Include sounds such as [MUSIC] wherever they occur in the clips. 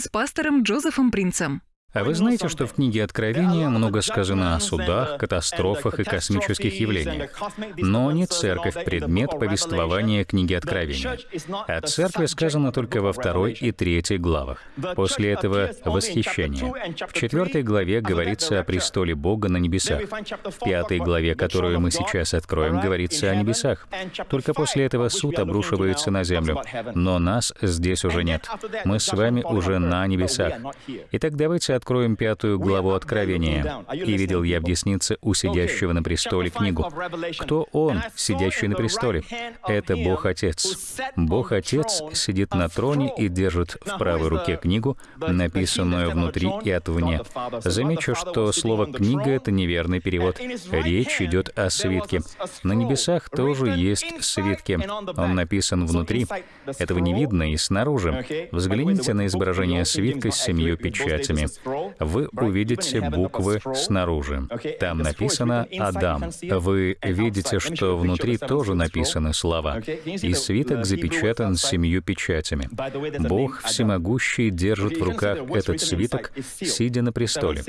с пастором Джозефом Принцем. А вы знаете, что в книге Откровения много сказано о судах, катастрофах и космических явлениях. Но не церковь — предмет повествования книги Откровения. О церкви сказано только во второй и третьей главах. После этого — восхищение. В четвертой главе говорится о престоле Бога на небесах. В пятой главе, которую мы сейчас откроем, говорится о небесах. Только после этого суд обрушивается на землю. Но нас здесь уже нет. Мы с вами уже на небесах. Итак, давайте откроем пятую главу Откровения. «И видел я в деснице у сидящего на престоле книгу». Кто он, сидящий на престоле? Это Бог Отец. Бог Отец сидит на троне и держит в правой руке книгу, написанную внутри и отвне. Замечу, что слово «книга» — это неверный перевод. Речь идет о свитке. На небесах тоже есть свитки. Он написан внутри. Этого не видно и снаружи. Взгляните на изображение свитка с семью печатями вы увидите буквы снаружи. Там написано «Адам». Вы видите, что внутри тоже написаны слова. И свиток запечатан семью печатями. Бог Всемогущий держит в руках этот свиток, сидя на престоле.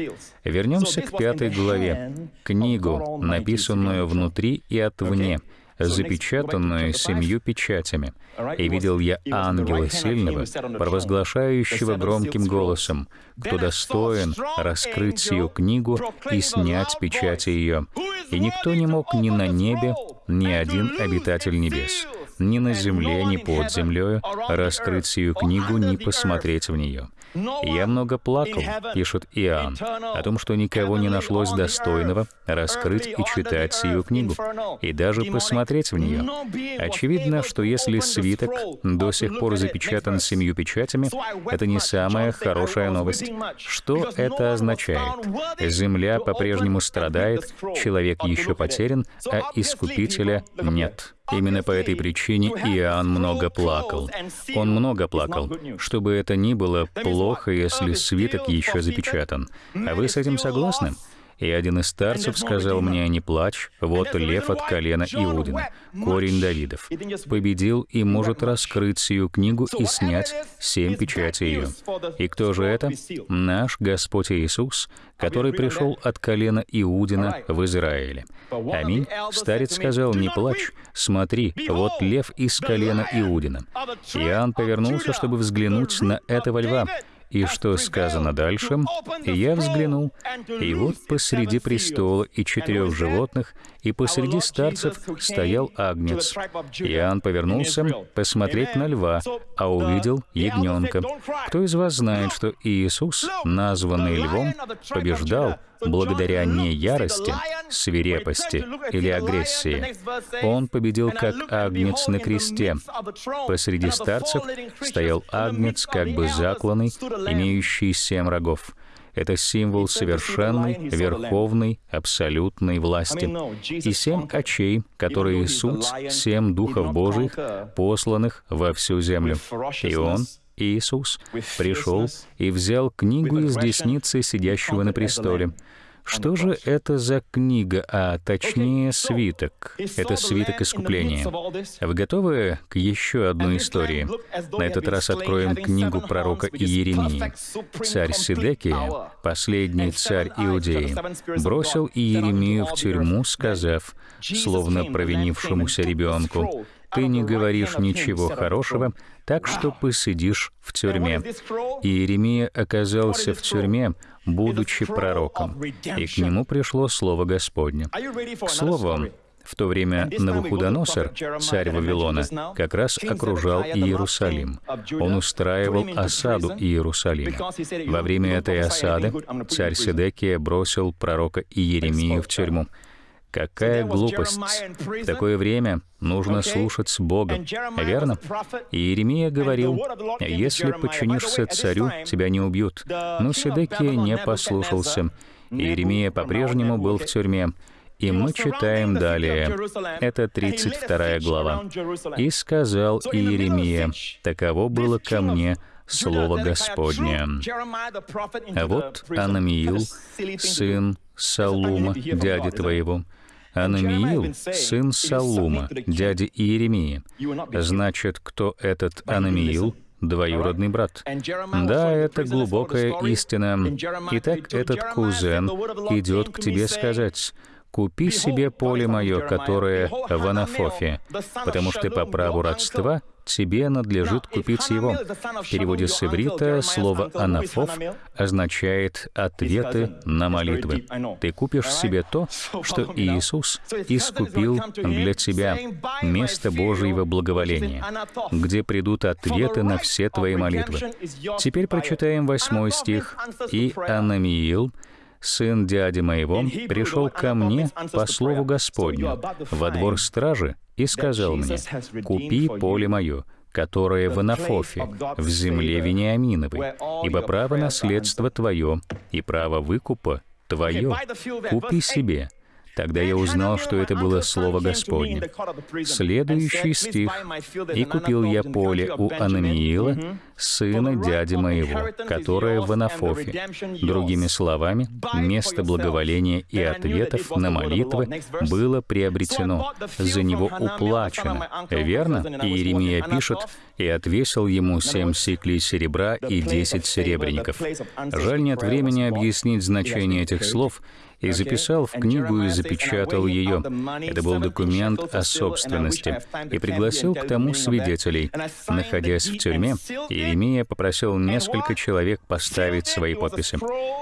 Вернемся к пятой главе. Книгу, написанную внутри и отвне — запечатанную семью печатями. И видел я ангела сильного, провозглашающего громким голосом, кто достоин раскрыть сию книгу и снять печати ее. И никто не мог ни на небе, ни один обитатель небес, ни на земле, ни под землею раскрыть сию книгу, ни посмотреть в нее. «Я много плакал», — пишет Иоанн, о том, что никого не нашлось достойного раскрыть и читать сию книгу, и даже посмотреть в нее. Очевидно, что если свиток до сих пор запечатан семью печатями, это не самая хорошая новость. Что это означает? Земля по-прежнему страдает, человек еще потерян, а Искупителя нет. Именно по этой причине Иоанн много плакал. Он много плакал, чтобы это ни было плохо, если свиток еще запечатан. А вы с этим согласны? И один из старцев сказал мне, не плачь, вот лев от колена Иудина, корень Давидов, победил и может раскрыть сию книгу и снять семь печатей ее. И кто же это? Наш Господь Иисус, который пришел от колена Иудина в Израиле. Аминь. Старец сказал, не плачь, смотри, вот лев из колена Иудина. Иоанн повернулся, чтобы взглянуть на этого льва, и что сказано дальше? «И я взглянул, и вот посреди престола и четырех животных, и посреди старцев стоял агнец. Иоанн повернулся посмотреть на льва, а увидел ягненка. Кто из вас знает, что Иисус, названный львом, побеждал благодаря не ярости, свирепости или агрессии. Он победил как агнец на кресте. Посреди старцев стоял агнец, как бы закланный, имеющий семь рогов. Это символ совершенной, верховной, абсолютной власти. И семь очей, которые суть семь духов Божьих, посланных во всю землю. И Он Иисус пришел и взял книгу из десницы сидящего на престоле. Что же это за книга, а точнее свиток? Это свиток искупления. Вы готовы к еще одной истории? На этот раз откроем книгу пророка Иеремии. Царь Сидекия, последний царь Иудеи, бросил Иеремию в тюрьму, сказав, словно провинившемуся ребенку, ты не говоришь ничего хорошего, так что посидишь в тюрьме. И Иеремия оказался в тюрьме, будучи пророком, и к нему пришло слово Господне. К слову, в то время Навуходоносор, царь Вавилона, как раз окружал Иерусалим. Он устраивал осаду Иерусалима. Во время этой осады царь Седекия бросил пророка Иеремию в тюрьму. Какая глупость! В такое время нужно слушать Бога, верно? И Иеремия говорил, «Если подчинишься царю, тебя не убьют». Но Седекия не послушался. Иеремия по-прежнему был в тюрьме. И мы читаем далее. Это 32 глава. «И сказал Иеремия, таково было ко мне Слово Господне. А вот Анамиил, сын Салума, дяди твоего, Анамиил, сын Салума, дяди Иеремии. Значит, кто этот Анамиил? двоюродный брат. Да, это глубокая истина. Итак, этот кузен идет к тебе сказать, «Купи себе поле мое, которое в Анафофе, потому что по праву родства тебе надлежит купить его». В переводе с иврита слово «анафоф» означает «ответы на молитвы». Ты купишь себе то, [LAUGHS] что Иисус искупил для тебя, место Божьего благоволения, где придут ответы на все твои молитвы. Теперь прочитаем восьмой стих. «И Анамиил, сын дяди моего, пришел ко мне по слову Господню во двор стражи и сказал мне, «Купи поле мое, которое в Анафофе, в земле Вениаминовой, ибо право наследства твое и право выкупа твое. купи себе, Тогда я узнал, что это было Слово Господне. Следующий стих. «И купил я поле у Анамиила, сына дяди моего, которое в Анафофе». Другими словами, место благоволения и ответов на молитвы было приобретено, за него уплачено. Верно? И Иеремия пишет, «И отвесил ему семь сиклей серебра и десять серебряников». Жаль, нет времени объяснить значение этих слов, и записал в книгу и запечатал ее. Это был документ о собственности, и пригласил к тому свидетелей. Находясь в тюрьме, Иеремия попросил несколько человек поставить свои подписи.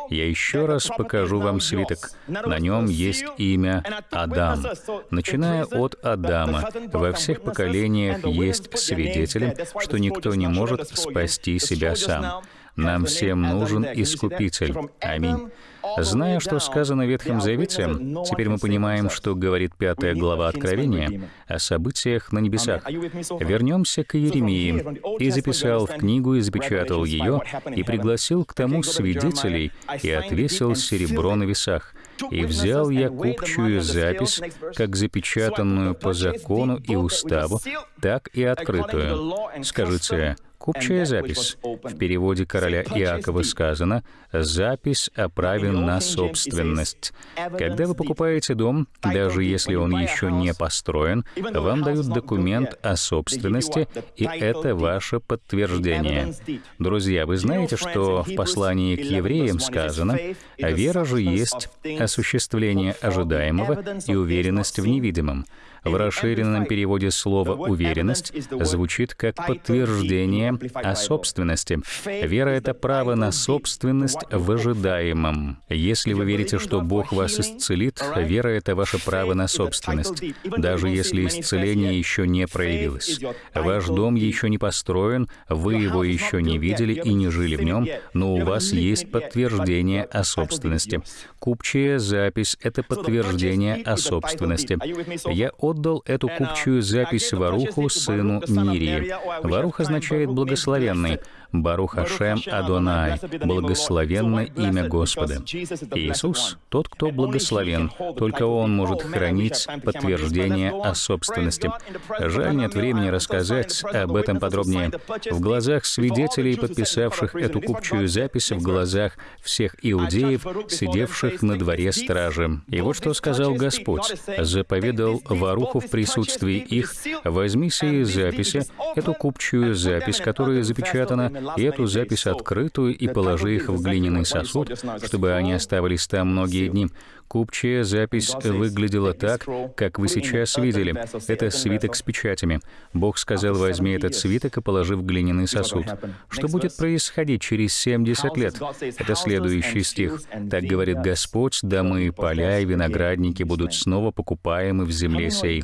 Я еще раз покажу вам свиток. На нем есть имя Адам. Начиная от Адама, во всех поколениях есть свидетели, что никто не может спасти себя сам. Нам всем нужен Искупитель. Аминь. Зная, что сказано в Ветхом Завете, теперь мы понимаем, что говорит пятая глава Откровения о событиях на небесах. Вернемся к Иеремии. «И записал в книгу, и запечатал ее, и пригласил к тому свидетелей, и отвесил серебро на весах. И взял я купчую запись, как запечатанную по закону и уставу, так и открытую. Скажите, Купчая запись. В переводе короля Иакова сказано «запись о на собственность». Когда вы покупаете дом, даже если он еще не построен, вам дают документ о собственности, и это ваше подтверждение. Друзья, вы знаете, что в послании к евреям сказано «вера же есть осуществление ожидаемого и уверенность в невидимом». В расширенном переводе слово «уверенность» звучит как подтверждение о собственности. Вера — это право на собственность в ожидаемом. Если вы верите, что Бог вас исцелит, вера — это ваше право на собственность, даже если исцеление еще не проявилось. Ваш дом еще не построен, вы его еще не видели и не жили в нем, но у вас есть подтверждение о собственности. Купчая запись — это подтверждение о собственности. Я отдал эту купчую запись Варуху, сыну Нирии. Варух означает «благословенный». Барух Ашем Адонай, благословенно имя Господа. Иисус — тот, кто благословен, только Он может хранить подтверждение о собственности. Жаль, нет времени рассказать об этом подробнее. В глазах свидетелей, подписавших эту купчую запись, в глазах всех иудеев, сидевших на дворе стражи. И вот что сказал Господь. Заповедал Варуху в присутствии их, «Возьми сии записи, эту купчую запись, которая запечатана и эту запись открытую и положи их в глиняный сосуд, чтобы они оставались там многие дни. Купчая запись выглядела так, как вы сейчас видели. Это свиток с печатями. Бог сказал, возьми этот свиток и положи в глиняный сосуд. Что будет происходить через 70 лет? Это следующий стих. Так говорит Господь, домы и поля и виноградники будут снова покупаемы в земле сей.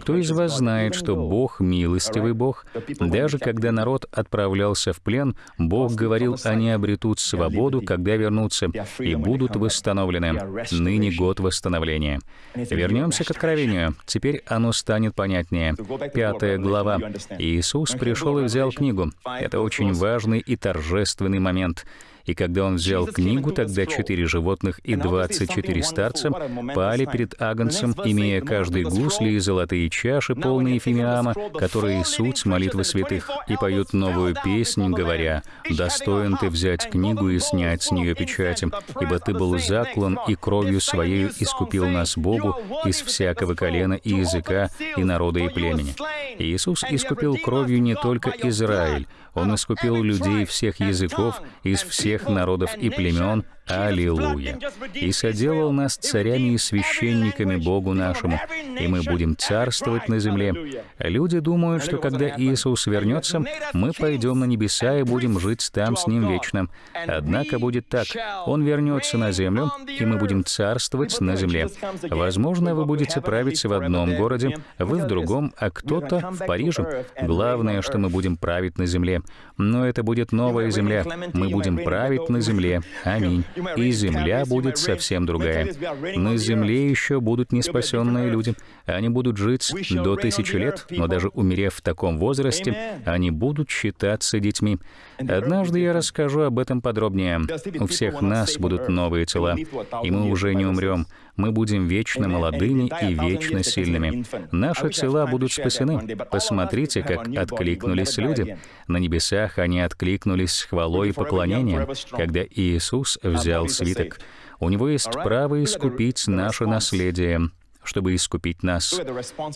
Кто из вас знает, что Бог — милостивый Бог? Даже когда народ отправлялся в плен, Бог говорил, они обретут свободу, когда вернутся, и будут восстановлены. Ныне ныне год восстановления. Вернемся к Откровению. Теперь оно станет понятнее. Пятая глава. Иисус пришел и взял книгу. Это очень важный и торжественный момент. И когда он взял книгу, тогда четыре животных и двадцать четыре старца пали перед Агнцем, имея каждый гусли и золотые чаши, полные фимиама, которые суть молитвы святых, и поют новую песнь, говоря, «Достоин ты взять книгу и снять с нее печати, ибо ты был заклан и кровью своей искупил нас Богу из всякого колена и языка, и народа и племени». Иисус искупил кровью не только Израиль, Он искупил людей всех языков, из всех народов и племен, Аллилуйя! И соделал нас царями и священниками Богу нашему, и мы будем царствовать на земле. Люди думают, что когда Иисус вернется, мы пойдем на небеса и будем жить там с Ним вечно. Однако будет так. Он вернется на землю, и мы будем царствовать на земле. Возможно, вы будете править в одном городе, вы в другом, а кто-то в Париже. Главное, что мы будем править на земле. Но это будет новая земля. Мы будем править на земле. Аминь и земля будет совсем другая. На земле еще будут неспасенные люди. Они будут жить до тысячи лет, но даже умерев в таком возрасте, они будут считаться детьми. Однажды я расскажу об этом подробнее. У всех нас будут новые тела, и мы уже не умрем. Мы будем вечно молодыми и вечно сильными. Наши тела будут спасены. Посмотрите, как откликнулись люди. На небесах они откликнулись с хвалой и поклонением, когда Иисус взял свиток. У него есть право искупить наше наследие чтобы искупить нас.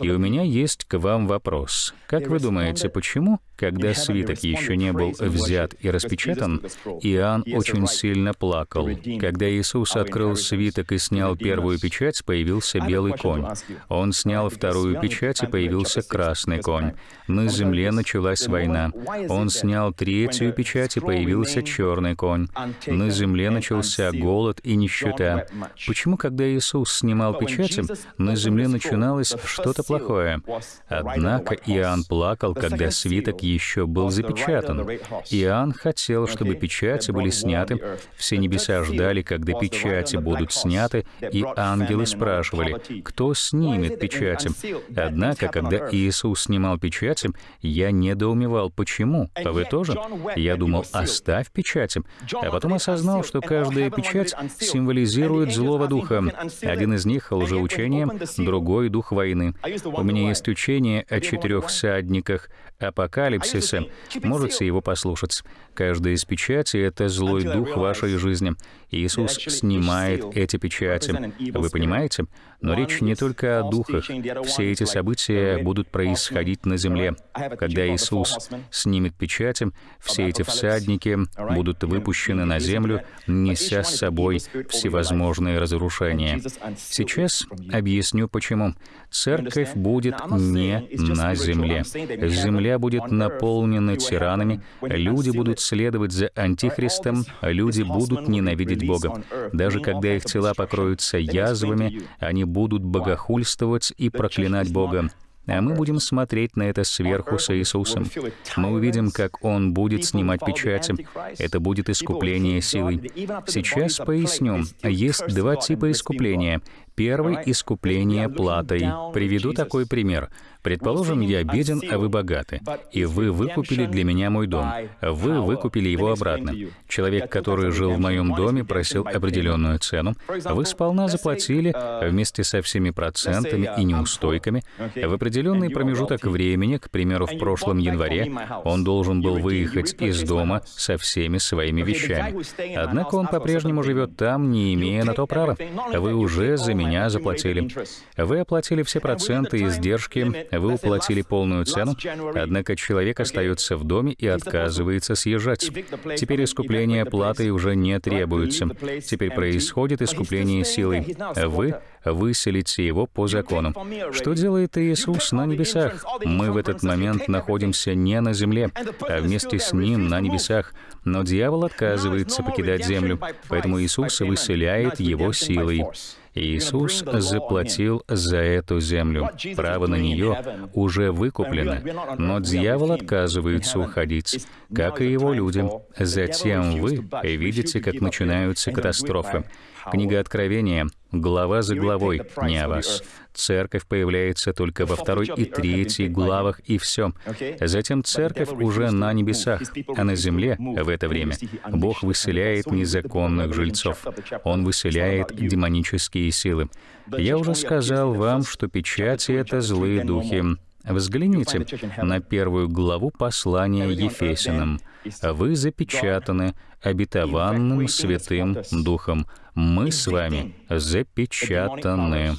И у меня есть к вам вопрос. Как вы думаете, почему, когда свиток еще не был взят и распечатан, Иоанн очень сильно плакал? Когда Иисус открыл свиток и снял первую печать, появился белый конь. Он снял вторую печать, и появился красный конь. На земле началась война. Он снял третью печать, и появился черный конь. На земле начался голод и нищета. Почему, когда Иисус снимал печати, на земле начиналось что-то плохое. Однако Иоанн плакал, когда свиток еще был запечатан. Иоанн хотел, чтобы печати были сняты. Все небеса ждали, когда печати будут сняты, и ангелы спрашивали, кто снимет печати. Однако, когда Иисус снимал печати, я недоумевал, почему. А вы тоже? Я думал, оставь печати. А потом осознал, что каждая печать символизирует злого духа. Один из них — лжеучение, другой — дух войны. У меня есть учение о четырех всадниках апокалипсиса. Можете его послушать. Каждая из печати — это злой дух вашей жизни. Иисус снимает эти печати. Вы понимаете? Но речь не только о духах. Все эти события будут происходить на земле. Когда Иисус снимет печати, все эти всадники будут выпущены на землю, неся с собой всевозможные разрушения. Сейчас объясню, почему. Церковь будет не на земле. Земля будет наполнена тиранами, люди будут следовать за Антихристом, люди будут ненавидеть Бога. Даже когда их тела покроются язвами, они будут богохульствовать и проклинать Бога. А мы будем смотреть на это сверху с Иисусом. Мы увидим, как Он будет снимать печати. Это будет искупление силой. Сейчас поясню. Есть два типа искупления. Первый — искупление платой. Приведу такой пример. Предположим, я беден, а вы богаты, и вы выкупили для меня мой дом. Вы выкупили его обратно. Человек, который жил в моем доме, просил определенную цену. Вы сполна заплатили вместе со всеми процентами и неустойками. В определенный промежуток времени, к примеру, в прошлом январе, он должен был выехать из дома со всеми своими вещами. Однако он по-прежнему живет там, не имея на то права. Вы уже за меня заплатили. Вы оплатили все проценты и издержки, вы уплатили полную цену, однако человек остается в доме и отказывается съезжать. Теперь искупление платы уже не требуется. Теперь происходит искупление силой. Вы выселите его по закону. Что делает Иисус на небесах? Мы в этот момент находимся не на земле, а вместе с Ним на небесах. Но дьявол отказывается покидать землю, поэтому Иисус выселяет его силой. Иисус заплатил за эту землю. Право на нее уже выкуплено, но дьявол отказывается уходить, как и его люди. Затем вы видите, как начинаются катастрофы. Книга Откровения глава за главой, не о вас. Церковь появляется только во второй и третьей главах, и все. Затем церковь уже на небесах, а на земле в это время Бог выселяет незаконных жильцов. Он выселяет демонические силы. Я уже сказал вам, что печати — это злые духи. Взгляните на первую главу послания Ефесиным. «Вы запечатаны обетованным Святым Духом. Мы с вами запечатаны».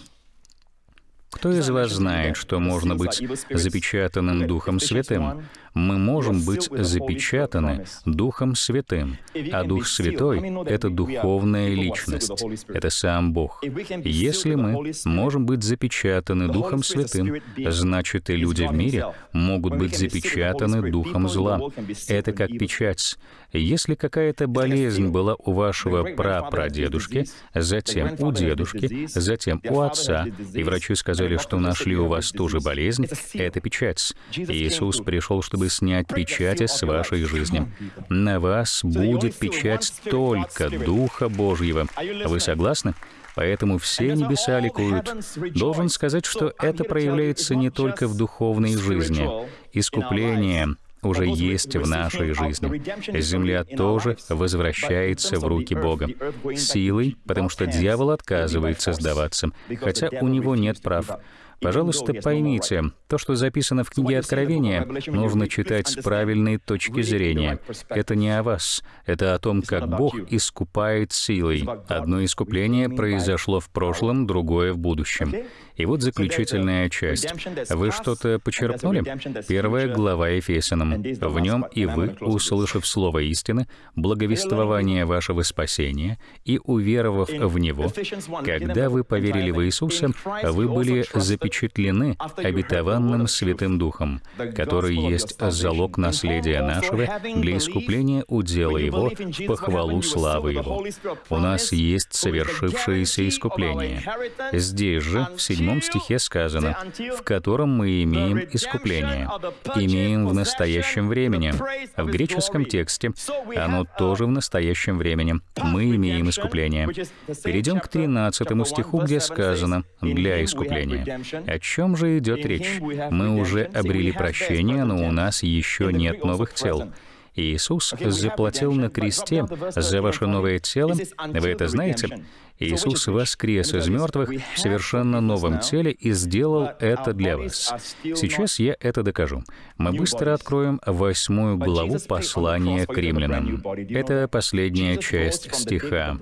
Кто из вас знает, что можно быть запечатанным Духом Святым? Мы можем быть запечатаны Духом Святым, а Дух Святой — это духовная личность, это сам Бог. Если мы можем быть запечатаны Духом Святым, значит и люди в мире могут быть запечатаны Духом зла. Это как печать. Если какая-то болезнь была у вашего прапрадедушки, затем у дедушки, затем у отца, и врачи сказали, что нашли у вас ту же болезнь, это печать. Иисус пришел, чтобы снять печати с вашей жизни. На вас будет печать только Духа Божьего. Вы согласны? Поэтому все небеса ликуют. Должен сказать, что это проявляется не только в духовной жизни. Искупление уже есть в нашей жизни. Земля тоже возвращается в руки Бога. Силой, потому что дьявол отказывается сдаваться, хотя у него нет прав. Пожалуйста, поймите, то, что записано в книге Откровения, нужно читать с правильной точки зрения. Это не о вас, это о том, как Бог искупает силой. Одно искупление произошло в прошлом, другое в будущем. И вот заключительная часть. Вы что-то почерпнули? Первая глава Ефесянам. В нем и вы, услышав слово истины, благовествование вашего спасения и уверовав в него, когда вы поверили в Иисуса, вы были запечатлены обетованным Святым Духом, который есть залог наследия нашего для искупления удела Его в похвалу славы Его. У нас есть совершившееся искупление. Здесь же, в 7 седьмом стихе сказано, в котором мы имеем искупление, имеем в настоящем времени. В греческом тексте оно тоже в настоящем времени. Мы имеем искупление. Перейдем к 13 стиху, где сказано «для искупления». О чем же идет речь? Мы уже обрели прощение, но у нас еще нет новых тел. Иисус заплатил на кресте за ваше новое тело. Вы это знаете? Иисус воскрес из мертвых в совершенно новом теле и сделал это для вас. Сейчас я это докажу. Мы быстро откроем восьмую главу послания к римлянам. Это последняя часть стиха.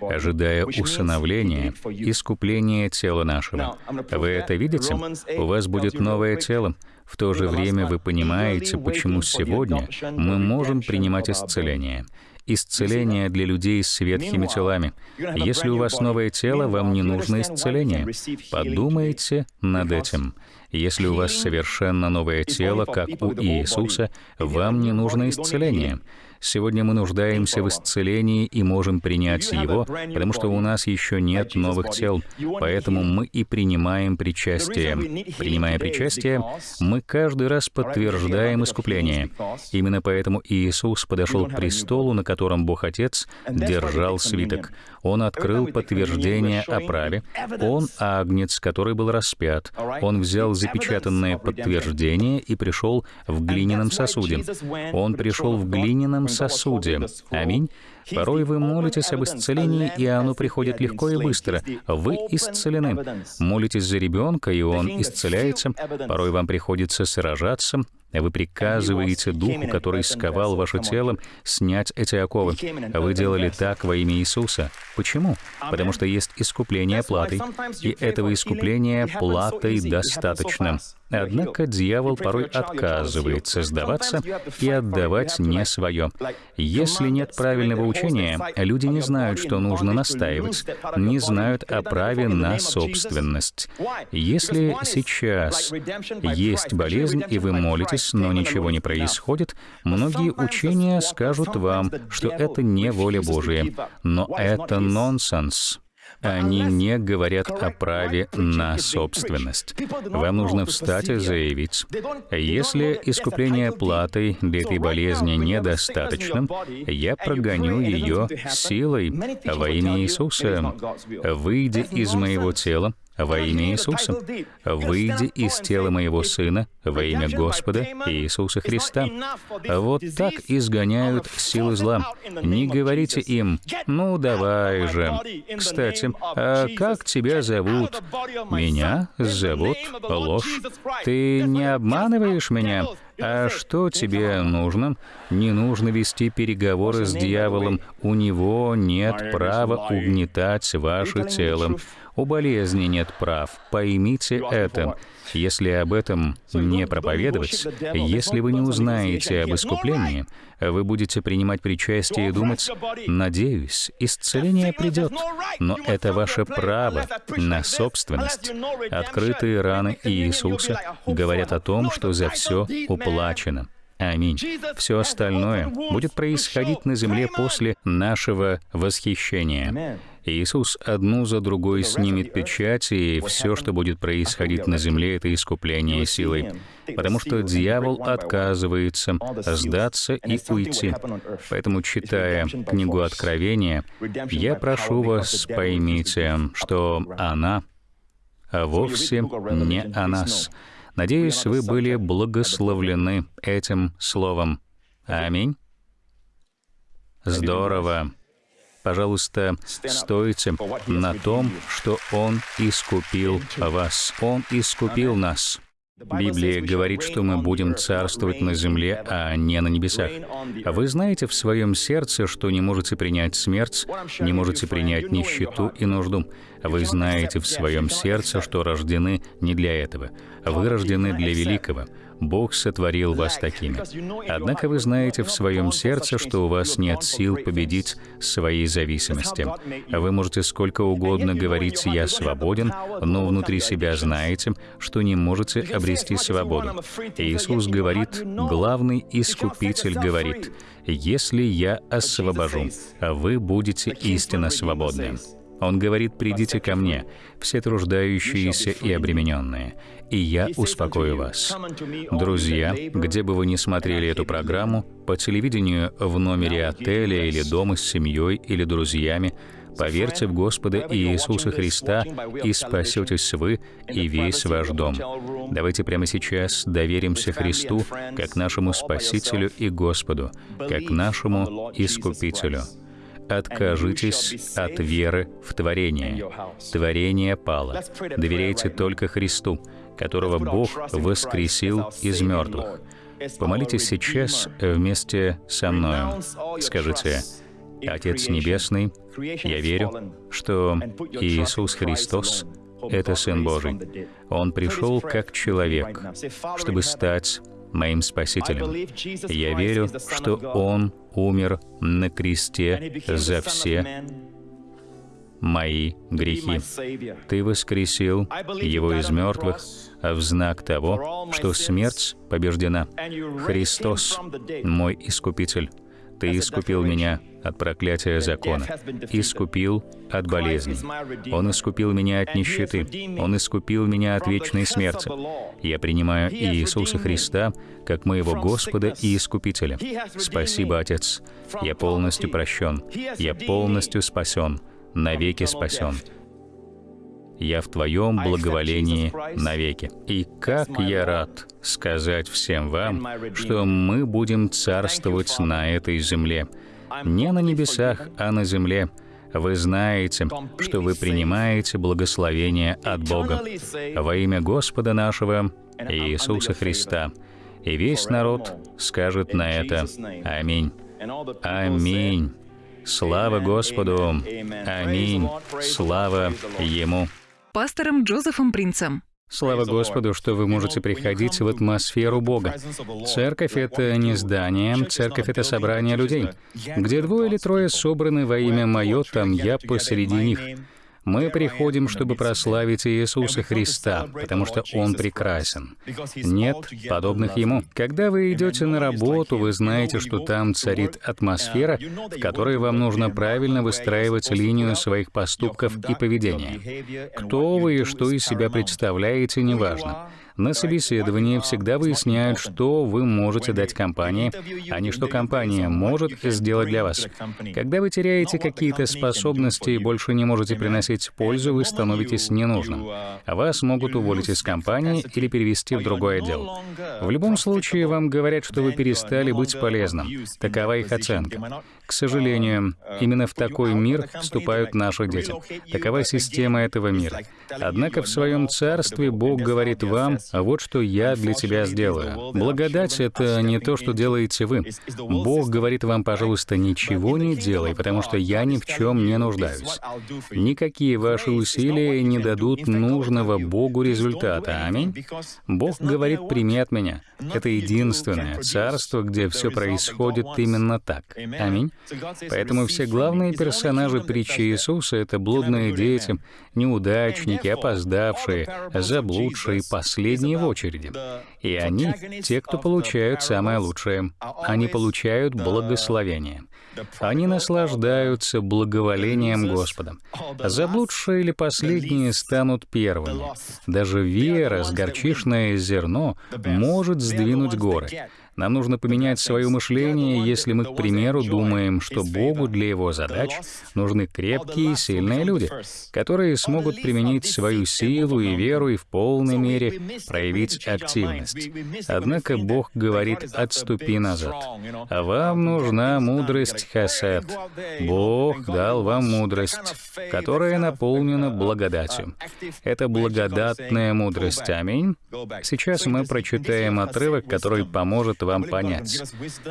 «Ожидая усыновления, искупления тела нашего». Вы это видите? У вас будет новое тело. В то же время вы понимаете, почему сегодня мы можем принимать исцеление. Исцеление для людей с ветхими телами. Если у вас новое тело, вам не нужно исцеление. Подумайте над этим. Если у вас совершенно новое тело, как у Иисуса, вам не нужно исцеление. Сегодня мы нуждаемся в исцелении и можем принять его, потому что у нас еще нет новых тел, поэтому мы и принимаем причастие. Принимая причастие, мы каждый раз подтверждаем искупление. Именно поэтому Иисус подошел к престолу, на котором Бог Отец держал свиток. Он открыл подтверждение о праве. Он — агнец, который был распят. Он взял запечатанное подтверждение и пришел в глиняном сосуде. Он пришел в глиняном сосуде. Аминь. Порой вы молитесь об исцелении, и оно приходит легко и быстро. Вы исцелены. Молитесь за ребенка, и он исцеляется. Порой вам приходится сражаться. Вы приказываете Духу, который сковал ваше тело, снять эти оковы. Вы делали так во имя Иисуса. Почему? Потому что есть искупление платой, и этого искупления платой достаточно. Однако дьявол порой отказывается сдаваться и отдавать не свое. Если нет правильного учения, люди не знают, что нужно настаивать, не знают о праве на собственность. Если сейчас есть болезнь, и вы молитесь, но ничего не происходит, многие учения скажут вам, что это не воля Божия. Но это нонсенс. Они не говорят о праве на собственность. Вам нужно встать и заявить, если искупление платой для этой болезни недостаточно, я прогоню ее силой во имя Иисуса. Выйди из моего тела, во имя Иисуса. «Выйди из тела моего Сына во имя Господа Иисуса Христа». Вот так изгоняют силы зла. Не говорите им, «Ну, давай же». Кстати, а как тебя зовут? Меня зовут Ложь. Ты не обманываешь меня? А что тебе нужно? Не нужно вести переговоры с дьяволом. У него нет права угнетать ваше тело. У болезни нет прав. Поймите это. Если об этом не проповедовать, если вы не узнаете об искуплении, вы будете принимать причастие и думать, «Надеюсь, исцеление придет». Но это ваше право на собственность. Открытые раны Иисуса говорят о том, что за все уплачено. Аминь. Все остальное будет происходить на земле после нашего восхищения. Иисус одну за другой снимет печать, и все, что будет происходить на земле, это искупление силой. Потому что дьявол отказывается сдаться и уйти. Поэтому, читая книгу Откровения, я прошу вас, поймите, что она вовсе не о нас. Надеюсь, вы были благословлены этим словом. Аминь. Здорово. Пожалуйста, стойте на том, что Он искупил вас. Он искупил нас. Библия говорит, что мы будем царствовать на земле, а не на небесах. А вы знаете в своем сердце, что не можете принять смерть, не можете принять нищету и нужду. Вы знаете в своем сердце, что рождены не для этого. Вы рождены для великого. Бог сотворил вас такими. Однако вы знаете в своем сердце, что у вас нет сил победить свои зависимости. Вы можете сколько угодно говорить «я свободен», но внутри себя знаете, что не можете обрести свободу. Иисус говорит, главный искупитель говорит, «Если я освобожу, вы будете истинно свободны». Он говорит, «Придите ко мне, все труждающиеся и обремененные, и я успокою вас». Друзья, где бы вы ни смотрели эту программу, по телевидению, в номере отеля или дома с семьей или друзьями, Поверьте в Господа Иисуса Христа, и спасетесь вы и весь ваш дом. Давайте прямо сейчас доверимся Христу как нашему Спасителю и Господу, как нашему Искупителю. Откажитесь от веры в творение. Творение пало. Доверяйте только Христу, которого Бог воскресил из мертвых. Помолитесь сейчас вместе со мной. Скажите, Отец Небесный, я верю, что Иисус Христос — это Сын Божий. Он пришел как человек, чтобы стать моим Спасителем. Я верю, что Он умер на кресте за все мои грехи. Ты воскресил Его из мертвых в знак того, что смерть побеждена. Христос — мой Искупитель. Ты искупил меня от проклятия закона, искупил от болезни. Он искупил меня от нищеты, Он искупил меня от вечной смерти. Я принимаю Иисуса Христа как моего Господа и Искупителя. Спасибо, Отец. Я полностью прощен. Я полностью спасен, навеки спасен я в Твоем благоволении навеки. И как я рад сказать всем вам, что мы будем царствовать на этой земле. Не на небесах, а на земле. Вы знаете, что вы принимаете благословение от Бога во имя Господа нашего Иисуса Христа. И весь народ скажет на это «Аминь». Аминь. Слава Господу! Аминь. Слава Ему пастором Джозефом Принцем. Слава Господу, что вы можете приходить в атмосферу Бога. Церковь — это не здание, церковь — это собрание людей. Где двое или трое собраны во имя Мое, там я посреди них. Мы приходим, чтобы прославить Иисуса Христа, потому что Он прекрасен. Нет подобных Ему. Когда вы идете на работу, вы знаете, что там царит атмосфера, в которой вам нужно правильно выстраивать линию своих поступков и поведения. Кто вы и что из себя представляете, неважно. На собеседовании всегда выясняют, что вы можете дать компании, а не что компания может сделать для вас. Когда вы теряете какие-то способности и больше не можете приносить пользу, вы становитесь ненужным. А вас могут уволить из компании или перевести в другой отдел. В любом случае, вам говорят, что вы перестали быть полезным. Такова их оценка. К сожалению, именно в такой мир вступают наши дети. Такова система этого мира. Однако в своем царстве Бог говорит вам, вот что я для тебя сделаю. Благодать — это не то, что делаете вы. Бог говорит вам, пожалуйста, ничего не делай, потому что я ни в чем не нуждаюсь. Никакие ваши усилия не дадут нужного Богу результата. Аминь. Бог говорит, прими от меня. Это единственное царство, где все происходит именно так. Аминь. Поэтому все главные персонажи притчи Иисуса — это блудные дети, неудачники, опоздавшие, заблудшие, последние в очереди. И они — те, кто получают самое лучшее. Они получают благословение. Они наслаждаются благоволением Господа. Заблудшие или последние станут первыми. Даже вера с горчишное зерно может сдвинуть горы. Нам нужно поменять свое мышление, если мы, к примеру, думаем, что Богу для его задач нужны крепкие и сильные люди, которые смогут применить свою силу и веру и в полной мере проявить активность. Однако Бог говорит «отступи назад». А вам нужна мудрость хасед. Бог дал вам мудрость, которая наполнена благодатью. Это благодатная мудрость. Аминь. Сейчас мы прочитаем отрывок, который поможет вам понять,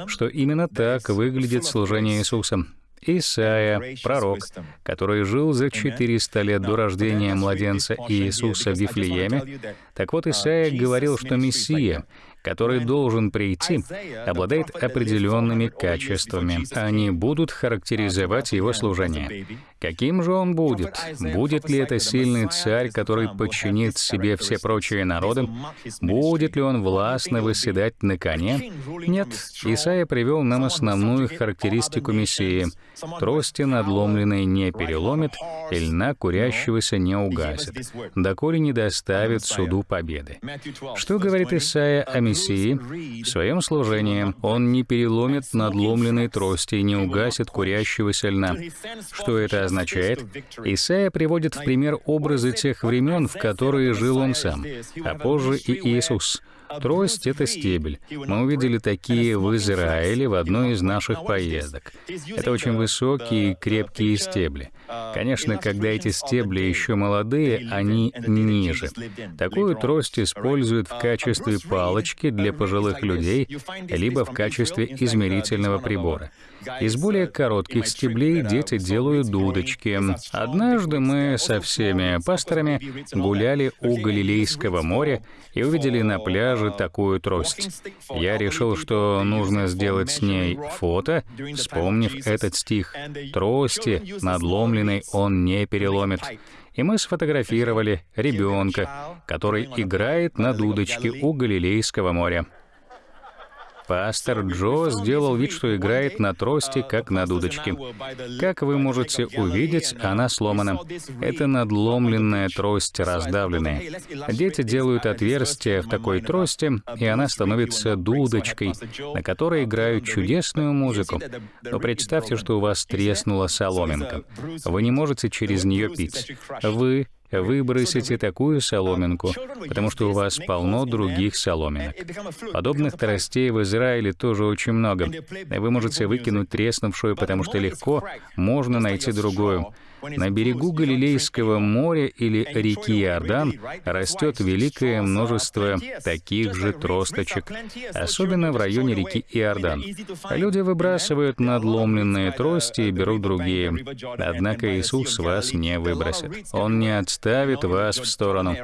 что именно так выглядит служение Иисуса. Исаия, пророк, который жил за 400 лет до рождения младенца Иисуса в Вифлееме. Так вот, Исаия говорил, что Мессия, который должен прийти, обладает определенными качествами. Они будут характеризовать его служение. Каким же он будет? Будет ли это сильный царь, который подчинит себе все прочие народы? Будет ли он властно выседать на коне? Нет. Исаия привел нам основную характеристику Мессии. Трости надломленной не переломит, и льна курящегося не угасит, доколе не доставит суду победы. Что говорит Исаия о Мессии? В своем служении он не переломит надломленной трости и не угасит курящегося льна. Что это означает? Исаия приводит в пример образы тех времен, в которые жил он сам, а позже и Иисус. Трость — это стебель. Мы увидели такие в Израиле в одной из наших поездок. Это очень высокие и крепкие стебли. Конечно, когда эти стебли еще молодые, они ниже. Такую трость используют в качестве палочки для пожилых людей, либо в качестве измерительного прибора. Из более коротких стеблей дети делают дудочки. Однажды мы со всеми пасторами гуляли у Галилейского моря и увидели на пляже такую трость. Я решил, что нужно сделать с ней фото, вспомнив этот стих. «Трости надломленной он не переломит» и мы сфотографировали ребенка, который играет на дудочке у Галилейского моря. Пастор Джо сделал вид, что играет на трости, как на дудочке. Как вы можете увидеть, она сломана. Это надломленная трость, раздавленная. Дети делают отверстие в такой трости, и она становится дудочкой, на которой играют чудесную музыку. Но представьте, что у вас треснула соломинка. Вы не можете через нее пить. Вы выбросите такую соломинку, потому что у вас полно других соломинок. Подобных тростей в Израиле тоже очень много. Вы можете выкинуть треснувшую, потому что легко можно найти другую. На берегу Галилейского моря или реки Иордан растет великое множество таких же тросточек, особенно в районе реки Иордан. Люди выбрасывают надломленные трости и берут другие. Однако Иисус вас не выбросит. Он не отставит вас в сторону.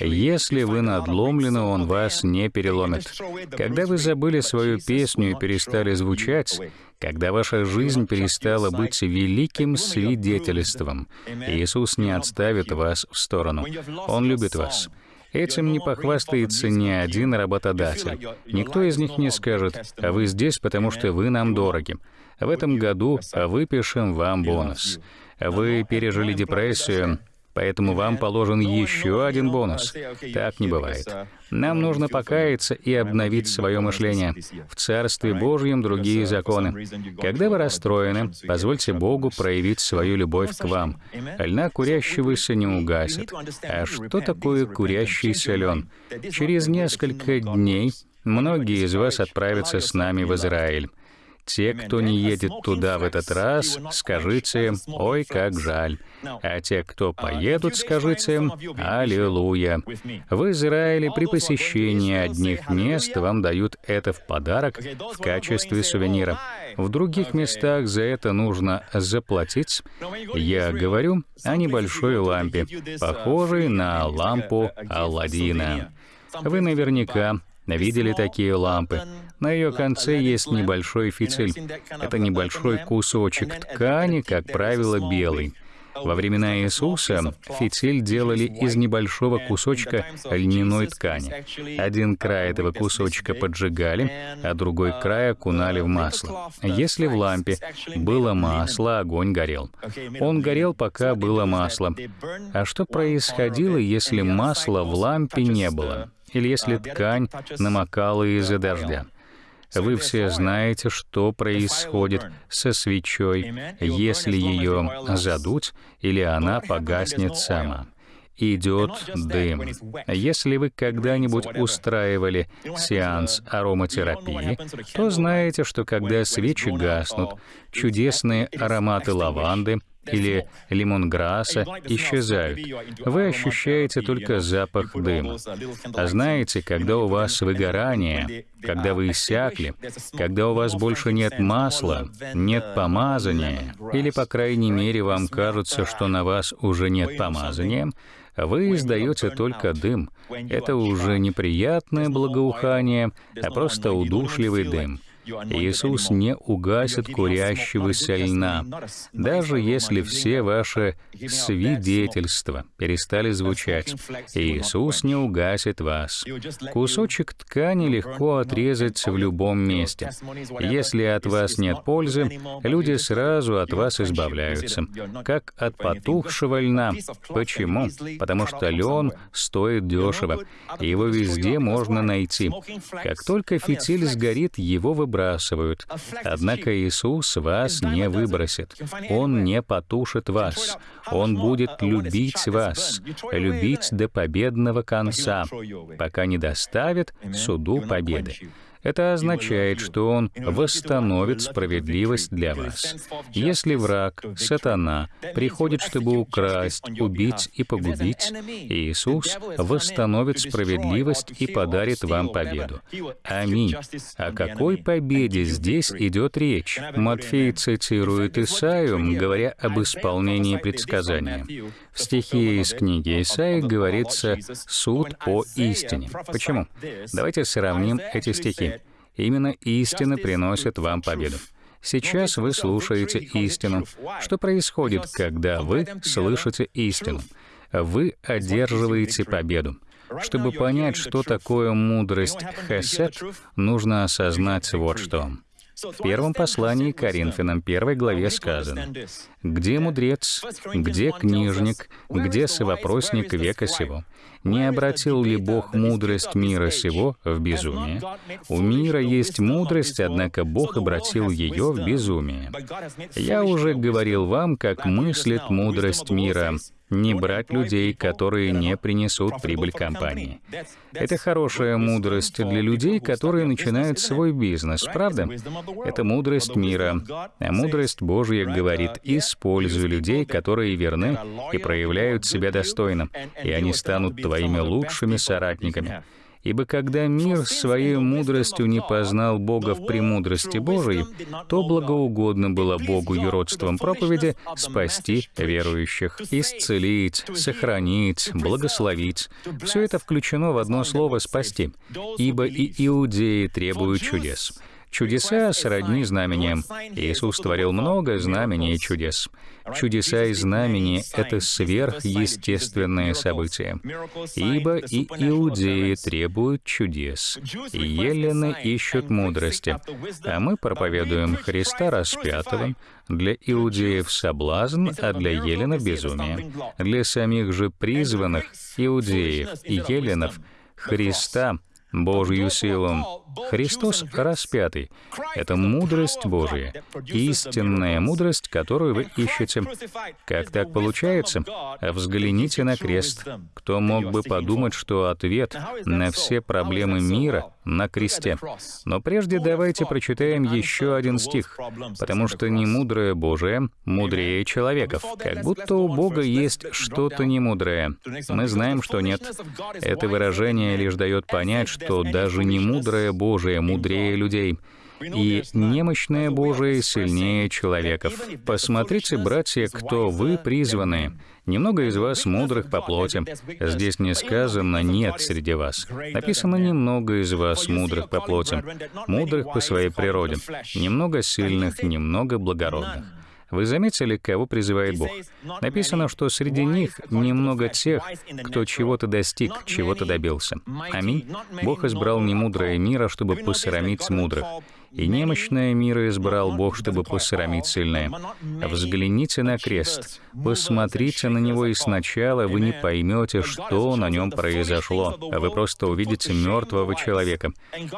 Если вы надломлены, Он вас не переломит. Когда вы забыли свою песню и перестали звучать, когда ваша жизнь перестала быть великим свидетельством, Иисус не отставит вас в сторону. Он любит вас. Этим не похвастается ни один работодатель. Никто из них не скажет, а вы здесь, потому что вы нам дороги. В этом году выпишем вам бонус. Вы пережили депрессию, Поэтому вам положен еще один бонус. Так не бывает. Нам нужно покаяться и обновить свое мышление. В Царстве Божьем другие законы. Когда вы расстроены, позвольте Богу проявить свою любовь к вам. Льна курящегося не угасит. А что такое курящийся лен? Через несколько дней многие из вас отправятся с нами в Израиль. Те, кто не едет туда в этот раз, скажите «Ой, как жаль». А те, кто поедут, скажите «Аллилуйя». В Израиле при посещении одних мест вам дают это в подарок в качестве сувенира. В других местах за это нужно заплатить. Я говорю о небольшой лампе, похожей на лампу Алладина. Вы наверняка видели такие лампы. На ее конце есть небольшой фитиль. Это небольшой кусочек ткани, как правило, белый. Во времена Иисуса фитиль делали из небольшого кусочка льняной ткани. Один край этого кусочка поджигали, а другой край окунали в масло. Если в лампе было масло, огонь горел. Он горел, пока было масло. А что происходило, если масла в лампе не было? Или если ткань намокала из-за дождя? Вы все знаете, что происходит со свечой, если ее задуть, или она погаснет сама. Идет дым. Если вы когда-нибудь устраивали сеанс ароматерапии, то знаете, что когда свечи гаснут, чудесные ароматы лаванды, или лимонграсса исчезают. Вы ощущаете только запах дыма. А знаете, когда у вас выгорание, когда вы иссякли, когда у вас больше нет масла, нет помазания, или, по крайней мере, вам кажется, что на вас уже нет помазания, вы издаете только дым. Это уже неприятное благоухание, а просто удушливый дым. Иисус не угасит курящегося льна, даже если все ваши свидетельства перестали звучать. Иисус не угасит вас. Кусочек ткани легко отрезать в любом месте. Если от вас нет пользы, люди сразу от вас избавляются, как от потухшего льна. Почему? Потому что лен стоит дешево, его везде можно найти. Как только фитиль сгорит, его выбрасывают выбрасывают. Однако Иисус вас не выбросит. Он не потушит вас. Он будет любить вас, любить до победного конца, пока не доставит суду победы. Это означает, что Он восстановит справедливость для вас. Если враг, сатана, приходит, чтобы украсть, убить и погубить, Иисус восстановит справедливость и подарит вам победу. Аминь. О какой победе здесь идет речь? Матфей цитирует Исаию, говоря об исполнении предсказания. В стихе из книги Исаии говорится «суд по истине». Почему? Давайте сравним эти стихи. Именно истина приносит вам победу. Сейчас вы слушаете истину. Что происходит, когда вы слышите истину? Вы одерживаете победу. Чтобы понять, что такое мудрость Хесед, нужно осознать вот что. В первом послании Коринфянам, первой главе сказано, «Где мудрец, где книжник, где совопросник века сего? Не обратил ли Бог мудрость мира сего в безумие? У мира есть мудрость, однако Бог обратил ее в безумие. Я уже говорил вам, как мыслит мудрость мира, не брать людей, которые не принесут прибыль компании. Это хорошая мудрость для людей, которые начинают свой бизнес, правда? Это мудрость мира. А мудрость Божья говорит, используй людей, которые верны и проявляют себя достойно, и они станут твоими лучшими соратниками. Ибо когда мир своей мудростью не познал Бога в премудрости Божией, то благоугодно было Богу юродством проповеди спасти верующих, исцелить, сохранить, благословить. Все это включено в одно слово «спасти», ибо и иудеи требуют чудес. Чудеса сродни знамениям. Иисус творил много знамений и чудес. Чудеса и знамения — это сверхъестественные события. Ибо и иудеи требуют чудес, и елены ищут мудрости, а мы проповедуем Христа распятого, для иудеев соблазн, а для еленов безумие. Для самих же призванных иудеев и еленов Христа Божью силу. Христос распятый — это мудрость Божия, истинная мудрость, которую вы ищете. Как так получается? Взгляните на крест. Кто мог бы подумать, что ответ на все проблемы мира на кресте? Но прежде давайте прочитаем еще один стих, потому что не мудрое Божие мудрее человеков, как будто у Бога есть что-то немудрое. Мы знаем, что нет. Это выражение лишь дает понять, что даже не мудрое Божие мудрее людей, и немощное Божие сильнее человеков. Посмотрите, братья, кто вы призваны. Немного из вас мудрых по плоти. Здесь не сказано «нет среди вас». Написано «немного из вас мудрых по плоти», мудрых по своей природе, немного сильных, немного благородных. Вы заметили, кого призывает Бог? Написано, что среди них немного тех, кто чего-то достиг, чего-то добился. Аминь. Бог избрал немудрое мира, чтобы посрамить мудрых и немощное мира избрал Бог, чтобы посрамить сильное. Взгляните на крест, посмотрите на него, и сначала вы не поймете, что на нем произошло, а вы просто увидите мертвого человека.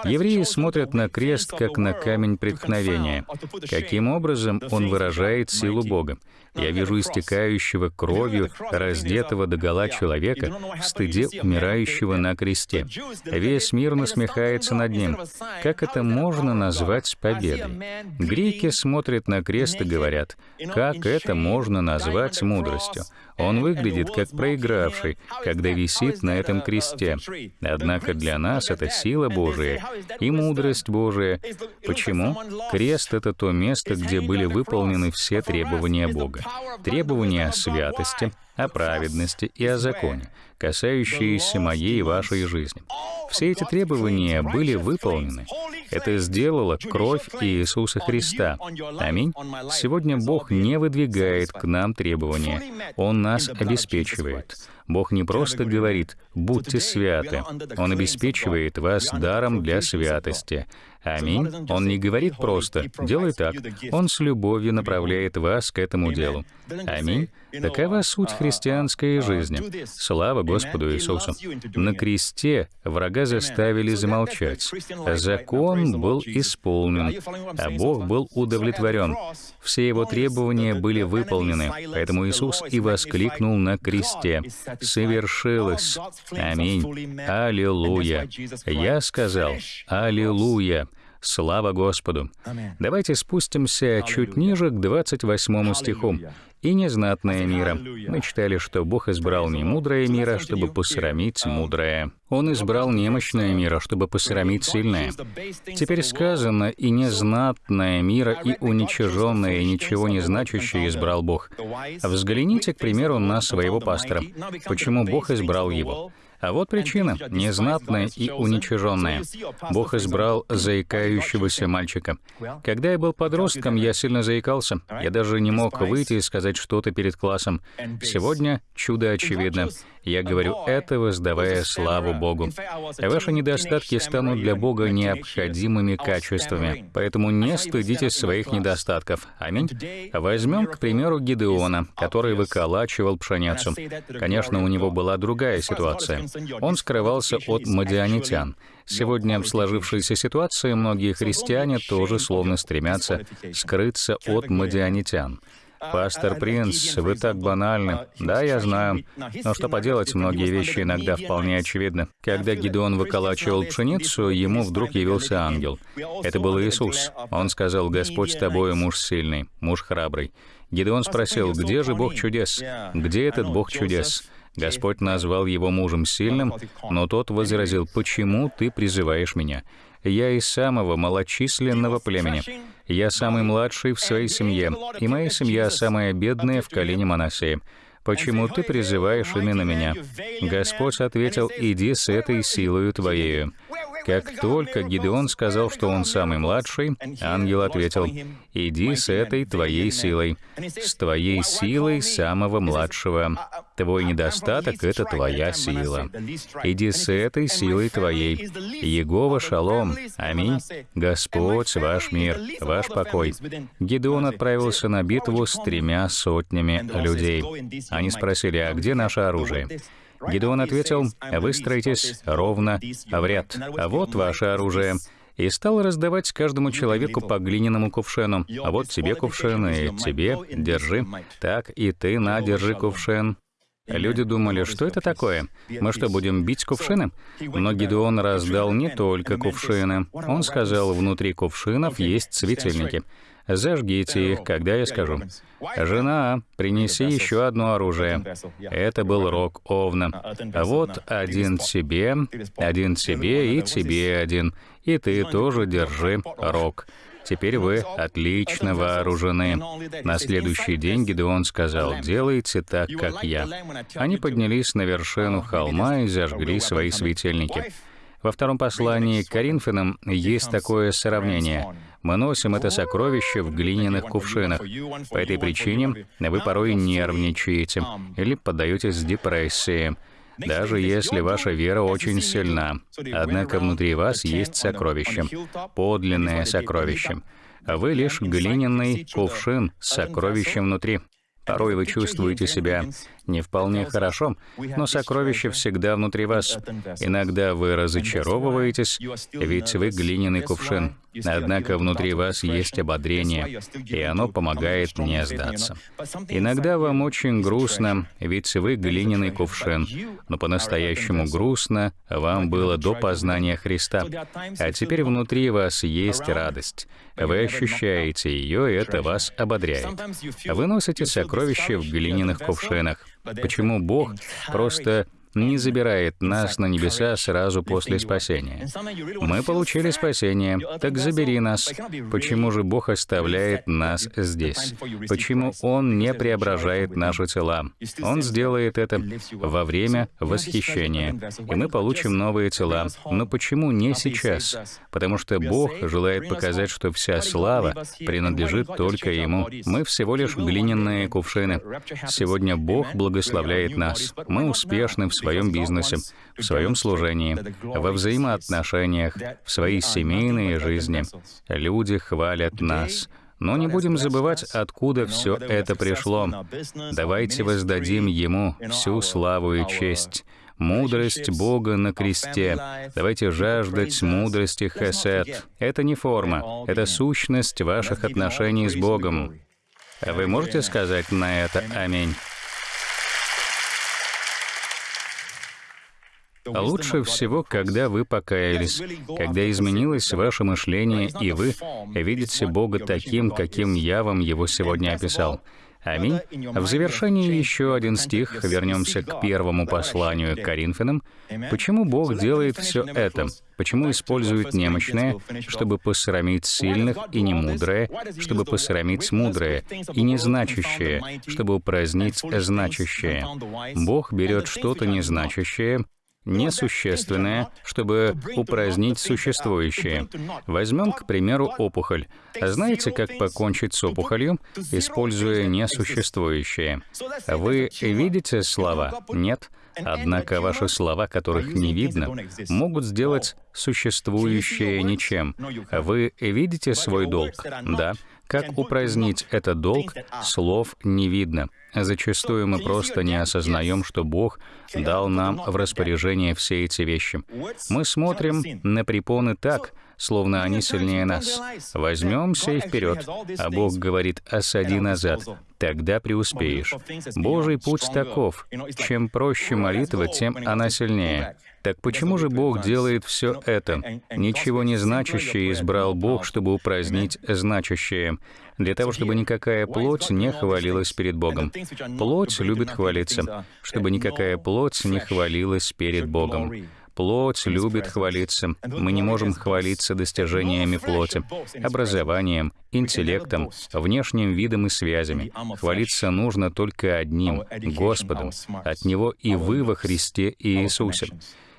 Евреи смотрят на крест, как на камень преткновения. Каким образом он выражает силу Бога? Я вижу истекающего кровью, раздетого до гола человека, в стыде умирающего на кресте. Весь мир насмехается над ним. Как это можно назвать победой? Греки смотрят на крест и говорят, как это можно назвать мудростью? Он выглядит как проигравший, когда висит на этом кресте. Однако для нас это сила Божия и мудрость Божия. Почему? Крест — это то место, где были выполнены все требования Бога требования о святости, о праведности и о законе, касающиеся моей и вашей жизни. Все эти требования были выполнены. Это сделала кровь Иисуса Христа. Аминь. Сегодня Бог не выдвигает к нам требования. Он нас обеспечивает. Бог не просто говорит «будьте святы», Он обеспечивает вас даром для святости. Аминь. Он не говорит просто «делай так». Он с любовью направляет вас к этому делу. Аминь. Такова суть христианской жизни. Слава Господу Иисусу. На кресте врага заставили замолчать. Закон был исполнен, а Бог был удовлетворен. Все его требования были выполнены, поэтому Иисус и воскликнул на кресте. «Совершилось! Аминь! Аллилуйя!» Я сказал «Аллилуйя!» Слава Господу! Давайте спустимся чуть ниже к 28 стиху. «И незнатное мира». Мы читали, что Бог избрал не мудрое мира, чтобы посрамить мудрое. Он избрал немощное мира, чтобы посрамить сильное. Теперь сказано, «И незнатное мира, и уничиженное, и ничего не значащее избрал Бог». Взгляните, к примеру, на своего пастора. Почему Бог избрал его? А вот причина — незнатная и уничиженная. Бог избрал заикающегося мальчика. Когда я был подростком, я сильно заикался. Я даже не мог выйти и сказать что-то перед классом. Сегодня чудо очевидно. Я говорю это, воздавая славу Богу. Ваши недостатки станут для Бога необходимыми качествами, поэтому не стыдитесь своих недостатков. Аминь. Возьмем, к примеру, Гидеона, который выколачивал пшеницу. Конечно, у него была другая ситуация. Он скрывался от мадианитян. Сегодня в сложившейся ситуации многие христиане тоже словно стремятся скрыться от мадианитян. «Пастор Принц, вы так банальны». Да, я знаю. Но что поделать, многие вещи иногда вполне очевидны. Когда Гидеон выколачивал пшеницу, ему вдруг явился ангел. Это был Иисус. Он сказал, «Господь с тобой, муж сильный, муж храбрый». Гидеон спросил, «Где же Бог чудес? Где этот Бог чудес?» Господь назвал его мужем сильным, но тот возразил, «Почему ты призываешь меня? Я из самого малочисленного племени. Я самый младший в своей семье, и моя семья самая бедная в колене Манасея. Почему ты призываешь именно меня?» Господь ответил, «Иди с этой силою твоею». Как только Гидеон сказал, что он самый младший, ангел ответил, «Иди с этой твоей силой, с твоей силой самого младшего. Твой недостаток — это твоя сила. Иди с этой силой твоей. Егова шалом. Аминь. Господь ваш мир, ваш покой». Гидеон отправился на битву с тремя сотнями людей. Они спросили, «А где наше оружие?» Гидеон ответил, «Выстроитесь ровно в ряд. Вот ваше оружие» и стал раздавать каждому человеку по глиняному кувшину. А вот тебе кувшин, и тебе, держи. Так, и ты на, держи кувшин. Люди думали, что это такое? Мы что, будем бить кувшины? Но Гидеон раздал не только кувшины. Он сказал, внутри кувшинов есть светильники. Зажгите их, когда я скажу. Жена, принеси еще одно оружие. Это был рог Овна. Вот один тебе, один тебе и тебе один. И ты тоже держи рог. Теперь вы отлично вооружены. На следующий день Гидеон сказал, «Делайте так, как я». Они поднялись на вершину холма и зажгли свои светильники. Во втором послании к Коринфянам есть такое сравнение. Мы носим это сокровище в глиняных кувшинах. По этой причине вы порой нервничаете или поддаетесь депрессии даже если ваша вера очень сильна. Однако внутри вас есть сокровище, подлинное сокровище. Вы лишь глиняный кувшин с сокровищем внутри. Порой вы чувствуете себя не вполне хорошо, но сокровище всегда внутри вас. Иногда вы разочаровываетесь, ведь вы глиняный кувшин. Однако внутри вас есть ободрение, и оно помогает не сдаться. Иногда вам очень грустно, ведь вы глиняный кувшин, но по-настоящему грустно вам было до познания Христа. А теперь внутри вас есть радость. Вы ощущаете ее, и это вас ободряет. Вы носите сокровища в глиняных кувшинах. Почему Бог просто не забирает нас на небеса сразу после спасения. Мы получили спасение, так забери нас. Почему же Бог оставляет нас здесь? Почему Он не преображает наши тела? Он сделает это во время восхищения, и мы получим новые тела. Но почему не сейчас? Потому что Бог желает показать, что вся слава принадлежит только Ему. Мы всего лишь глиняные кувшины. Сегодня Бог благословляет нас. Мы успешны в своем бизнесе, в своем служении, во взаимоотношениях, в своей семейной жизни. Люди хвалят нас. Но не будем забывать, откуда все это пришло. Давайте воздадим Ему всю славу и честь. Мудрость Бога на кресте. Давайте жаждать мудрости Хесед. Это не форма, это сущность ваших отношений с Богом. Вы можете сказать на это «Аминь»? Лучше всего, когда вы покаялись, когда изменилось ваше мышление, и вы видите Бога таким, каким я вам его сегодня описал. Аминь. В завершении еще один стих, вернемся к первому посланию к Коринфянам. Почему Бог делает все это? Почему использует немощное, чтобы посрамить сильных и немудрое, чтобы посрамить мудрое и незначащее, чтобы упразднить значащее? Бог берет что-то незначащее, несущественное, чтобы упразднить существующее. Возьмем, к примеру, опухоль. Знаете, как покончить с опухолью, используя несуществующее? Вы видите слова? Нет? Однако ваши слова, которых не видно, могут сделать существующее ничем. Вы видите свой долг? Да. Как упразднить этот долг, слов не видно. Зачастую мы просто не осознаем, что Бог дал нам в распоряжение все эти вещи. Мы смотрим на препоны так, словно они сильнее нас. Возьмемся и вперед. А Бог говорит, осади назад, тогда преуспеешь. Божий путь таков. Чем проще молитва, тем она сильнее. Так почему же Бог делает все это? Ничего не значащее избрал Бог, чтобы упразднить значащее, для того, чтобы никакая плоть не хвалилась перед Богом. Плоть любит хвалиться, чтобы никакая плоть не хвалилась перед Богом. Плоть любит хвалиться. Мы не можем хвалиться достижениями плоти, образованием, интеллектом, внешним видом и связями. Хвалиться нужно только одним — Господом. От Него и вы во Христе Иисусе.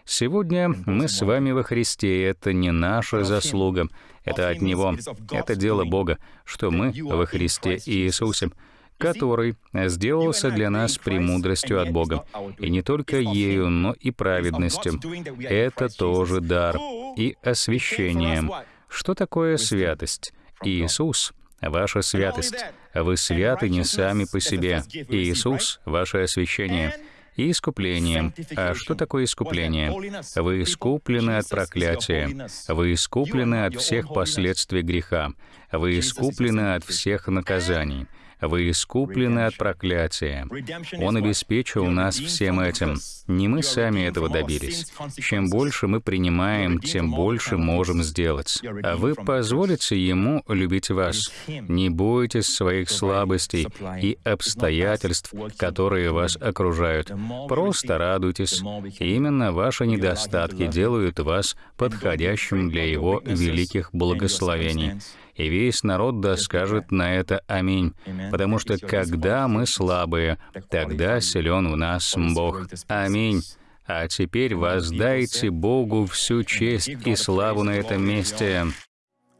Сегодня мы с вами во Христе, и это не наша заслуга, это от Него, это дело Бога, что мы во Христе Иисусе который сделался для нас премудростью от Бога. И не только ею, но и праведностью. Это тоже дар и освящением. Что такое святость? Иисус — ваша святость. Вы святы не сами по себе. Иисус — ваше освящение и искуплением. А что такое искупление? Вы искуплены от проклятия. Вы искуплены от всех последствий греха. Вы искуплены от всех наказаний. Вы искуплены от проклятия. Он обеспечил нас всем этим. Не мы сами этого добились. Чем больше мы принимаем, тем больше можем сделать. А вы позволите Ему любить вас. Не бойтесь своих слабостей и обстоятельств, которые вас окружают. Просто радуйтесь. Именно ваши недостатки делают вас подходящим для Его великих благословений и весь народ да скажет на это «Аминь». Потому что когда мы слабые, тогда силен в нас Бог. Аминь. А теперь воздайте Богу всю честь и славу на этом месте.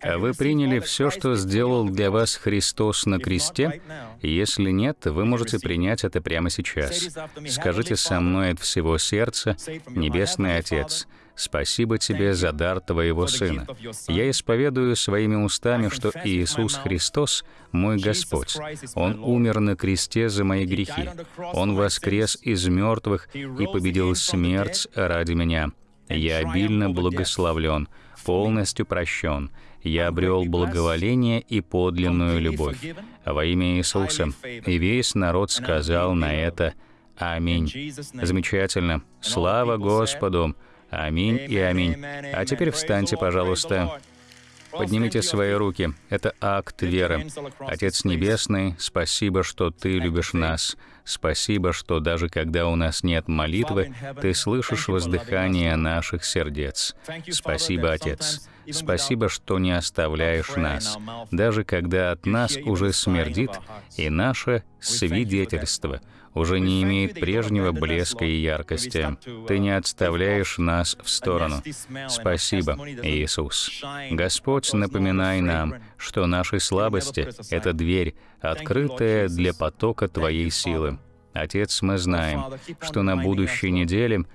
Вы приняли все, что сделал для вас Христос на кресте? Если нет, вы можете принять это прямо сейчас. Скажите со мной от всего сердца, Небесный Отец, Спасибо тебе за дар Твоего Сына. Я исповедую своими устами, что Иисус Христос — мой Господь. Он умер на кресте за мои грехи. Он воскрес из мертвых и победил смерть ради меня. Я обильно благословлен, полностью прощен. Я обрел благоволение и подлинную любовь. Во имя Иисуса. И весь народ сказал на это «Аминь». Замечательно. Слава Господу! Аминь и аминь. А теперь встаньте, пожалуйста. Поднимите свои руки. Это акт веры. Отец Небесный, спасибо, что Ты любишь нас. Спасибо, что даже когда у нас нет молитвы, Ты слышишь воздыхание наших сердец. Спасибо, Отец. Спасибо, что не оставляешь нас, даже когда от нас уже смердит и наше свидетельство — уже не имеет прежнего блеска и яркости. Ты не отставляешь нас в сторону. Спасибо, Иисус. Господь, напоминай нам, что наши слабости — это дверь, открытая для потока Твоей силы. Отец, мы знаем, что на будущей неделе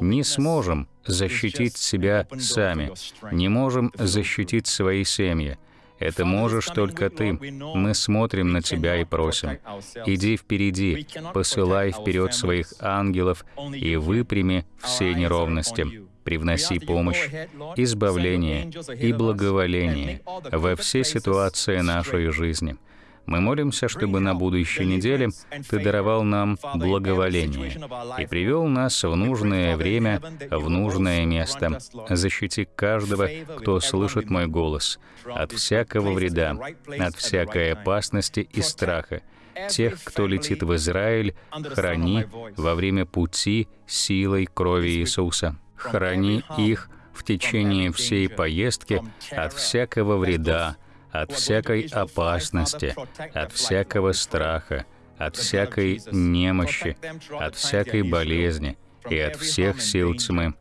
не сможем защитить себя сами, не можем защитить свои семьи, это можешь только Ты. Мы смотрим на Тебя и просим. Иди впереди, посылай вперед своих ангелов и выпрями все неровности. Привноси помощь, избавление и благоволение во все ситуации нашей жизни — мы молимся, чтобы на будущей неделе Ты даровал нам благоволение и привел нас в нужное время, в нужное место. Защити каждого, кто слышит мой голос, от всякого вреда, от всякой опасности и страха. Тех, кто летит в Израиль, храни во время пути силой крови Иисуса. Храни их в течение всей поездки от всякого вреда, от всякой опасности, от всякого страха, от всякой немощи, от всякой болезни и от всех сил тьмы.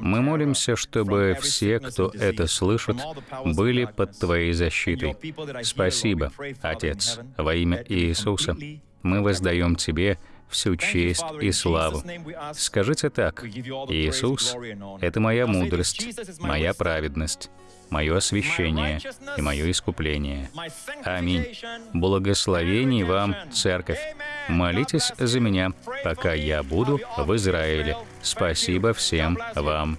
Мы молимся, чтобы все, кто это слышит, были под Твоей защитой. Спасибо, Отец, во имя Иисуса. Мы воздаем Тебе всю честь и славу. Скажите так, Иисус — это моя мудрость, моя праведность, мое освящение и мое искупление. Аминь. Благословений вам, Церковь. Молитесь за меня, пока я буду в Израиле. Спасибо всем вам.